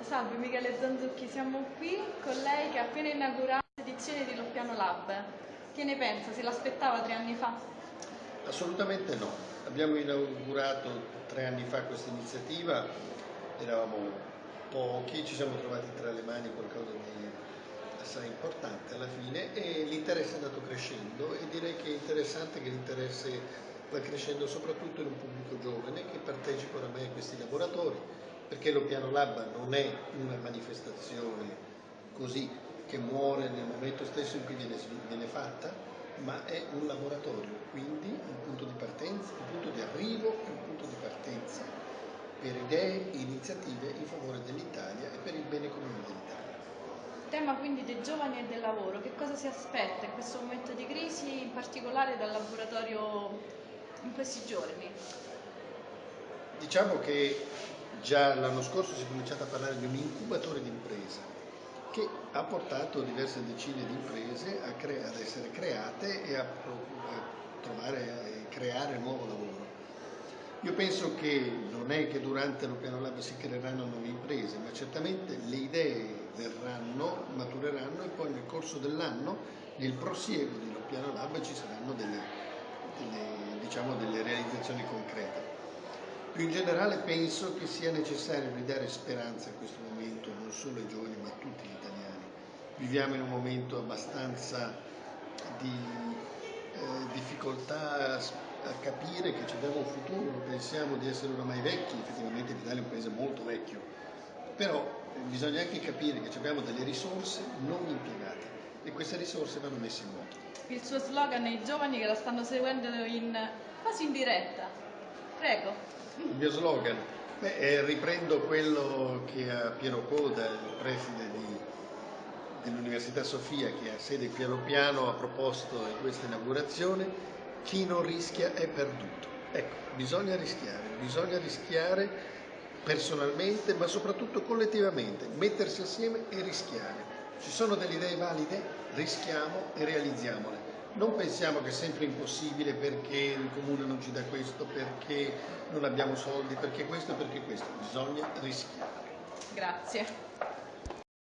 Salve Michele Zanzucchi, siamo qui con lei che ha appena inaugurato l'edizione di Loppiano Lab. Che ne pensa? Se l'aspettava tre anni fa? Assolutamente no. Abbiamo inaugurato tre anni fa questa iniziativa, eravamo pochi, ci siamo trovati tra le mani qualcosa di assai importante alla fine e l'interesse è andato crescendo e direi che è interessante che l'interesse va crescendo soprattutto in un pubblico giovane che partecipa oramai a questi laboratori perché lo Piano Lab non è una manifestazione così che muore nel momento stesso in cui viene, viene fatta, ma è un laboratorio, quindi un punto di partenza, un punto di arrivo e un punto di partenza per idee e iniziative in favore dell'Italia e per il bene. Tema quindi dei giovani e del lavoro, che cosa si aspetta in questo momento di crisi, in particolare dal laboratorio in questi giorni? Diciamo che già l'anno scorso si è cominciato a parlare di un incubatore di impresa che ha portato diverse decine di imprese ad essere create e a, trovare e creare nuovo lavoro. Io penso che non è che durante lo piano lab si creeranno nuove imprese, ma certamente le idee verranno, matureranno e poi nel corso dell'anno, nel prosieguo di piano lab ci saranno delle, delle, diciamo, delle realizzazioni concrete. Più in generale penso che sia necessario ridare speranza in questo momento, non solo ai giovani ma a tutti gli italiani. Viviamo in un momento abbastanza di eh, difficoltà a capire che abbiamo un futuro, pensiamo di essere oramai vecchi, effettivamente l'Italia è un paese molto vecchio, però eh, bisogna anche capire che abbiamo delle risorse non impiegate e queste risorse vanno messe in moto. Il suo slogan è i giovani che la stanno seguendo in, quasi in diretta. Prego. Il mio slogan? Beh, eh, riprendo quello che a Piero Coda, il preside dell'Università Sofia, che ha sede a Piano, ha proposto in questa inaugurazione, chi non rischia è perduto. Ecco, bisogna rischiare, bisogna rischiare personalmente, ma soprattutto collettivamente, mettersi assieme e rischiare. Ci sono delle idee valide? Rischiamo e realizziamole non pensiamo che è sempre impossibile perché il comune non ci dà questo, perché non abbiamo soldi, perché questo perché questo, bisogna rischiare. Grazie.